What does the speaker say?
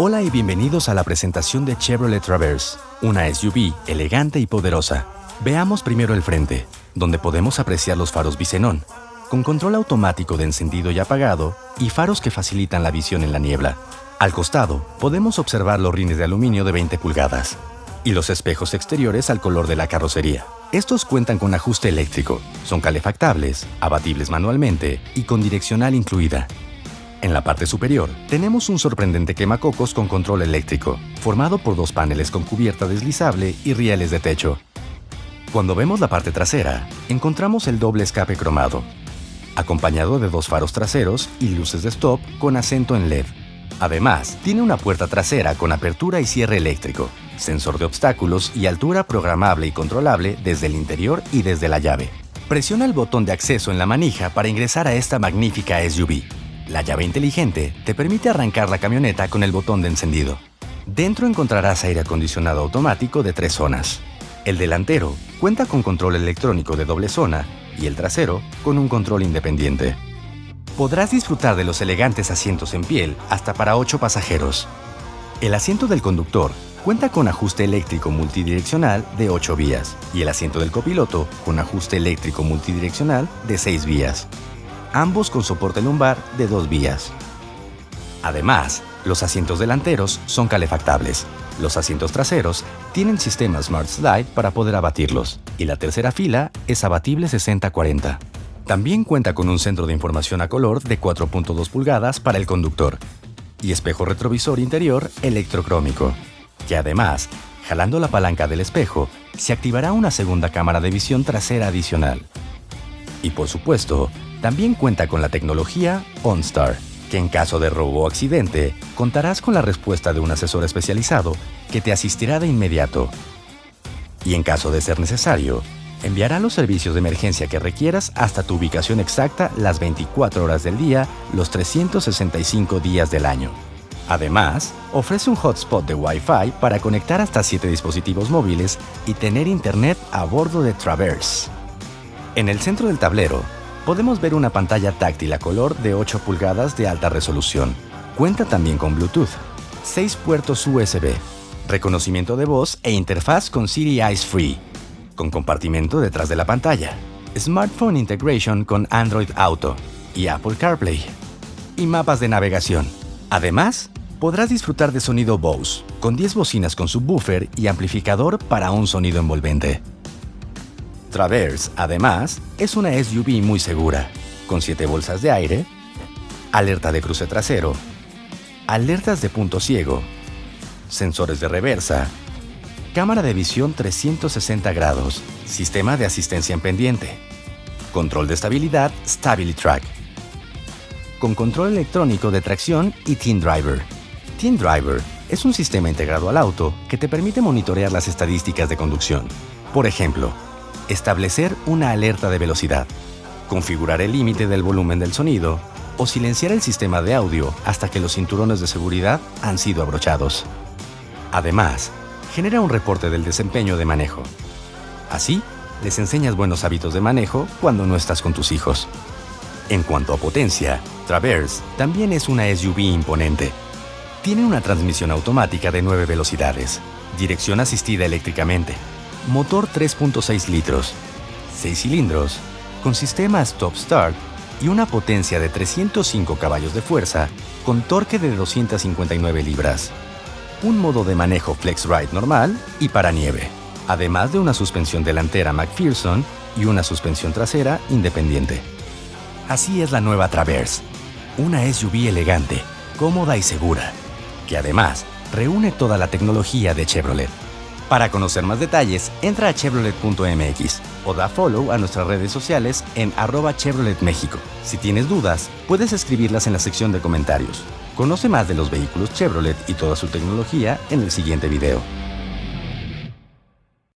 Hola y bienvenidos a la presentación de Chevrolet Traverse, una SUV elegante y poderosa. Veamos primero el frente, donde podemos apreciar los faros bisenón, con control automático de encendido y apagado y faros que facilitan la visión en la niebla. Al costado, podemos observar los rines de aluminio de 20 pulgadas y los espejos exteriores al color de la carrocería. Estos cuentan con ajuste eléctrico, son calefactables, abatibles manualmente y con direccional incluida. En la parte superior, tenemos un sorprendente quemacocos con control eléctrico, formado por dos paneles con cubierta deslizable y rieles de techo. Cuando vemos la parte trasera, encontramos el doble escape cromado, acompañado de dos faros traseros y luces de stop con acento en LED. Además, tiene una puerta trasera con apertura y cierre eléctrico, sensor de obstáculos y altura programable y controlable desde el interior y desde la llave. Presiona el botón de acceso en la manija para ingresar a esta magnífica SUV. La llave inteligente te permite arrancar la camioneta con el botón de encendido. Dentro encontrarás aire acondicionado automático de tres zonas. El delantero cuenta con control electrónico de doble zona y el trasero con un control independiente. Podrás disfrutar de los elegantes asientos en piel hasta para 8 pasajeros. El asiento del conductor cuenta con ajuste eléctrico multidireccional de 8 vías y el asiento del copiloto con ajuste eléctrico multidireccional de 6 vías ambos con soporte lumbar de dos vías. Además, los asientos delanteros son calefactables. Los asientos traseros tienen sistema Smart Slide para poder abatirlos y la tercera fila es abatible 60-40. También cuenta con un centro de información a color de 4.2 pulgadas para el conductor y espejo retrovisor interior electrocrómico, que además, jalando la palanca del espejo, se activará una segunda cámara de visión trasera adicional. Y por supuesto, también cuenta con la tecnología OnStar, que en caso de robo o accidente, contarás con la respuesta de un asesor especializado que te asistirá de inmediato. Y en caso de ser necesario, enviará los servicios de emergencia que requieras hasta tu ubicación exacta las 24 horas del día, los 365 días del año. Además, ofrece un hotspot de Wi-Fi para conectar hasta 7 dispositivos móviles y tener internet a bordo de Traverse. En el centro del tablero podemos ver una pantalla táctil a color de 8 pulgadas de alta resolución. Cuenta también con Bluetooth, 6 puertos USB, reconocimiento de voz e interfaz con Siri Eyes Free, con compartimento detrás de la pantalla, Smartphone Integration con Android Auto y Apple CarPlay, y mapas de navegación. Además, podrás disfrutar de sonido Bose, con 10 bocinas con subwoofer y amplificador para un sonido envolvente. Traverse, además, es una SUV muy segura, con 7 bolsas de aire, alerta de cruce trasero, alertas de punto ciego, sensores de reversa, cámara de visión 360 grados, sistema de asistencia en pendiente, control de estabilidad StabiliTrack, con control electrónico de tracción y Team Driver. Team Driver es un sistema integrado al auto que te permite monitorear las estadísticas de conducción. Por ejemplo, establecer una alerta de velocidad, configurar el límite del volumen del sonido o silenciar el sistema de audio hasta que los cinturones de seguridad han sido abrochados. Además, genera un reporte del desempeño de manejo. Así, les enseñas buenos hábitos de manejo cuando no estás con tus hijos. En cuanto a potencia, Traverse también es una SUV imponente. Tiene una transmisión automática de 9 velocidades, dirección asistida eléctricamente, motor 3.6 litros, 6 cilindros, con sistema stop-start y una potencia de 305 caballos de fuerza con torque de 259 libras. Un modo de manejo Flex Ride normal y para nieve, además de una suspensión delantera McPherson y una suspensión trasera independiente. Así es la nueva Traverse, una SUV elegante, cómoda y segura, que además reúne toda la tecnología de Chevrolet. Para conocer más detalles, entra a chevrolet.mx o da follow a nuestras redes sociales en arroba Chevrolet México. Si tienes dudas, puedes escribirlas en la sección de comentarios. Conoce más de los vehículos Chevrolet y toda su tecnología en el siguiente video.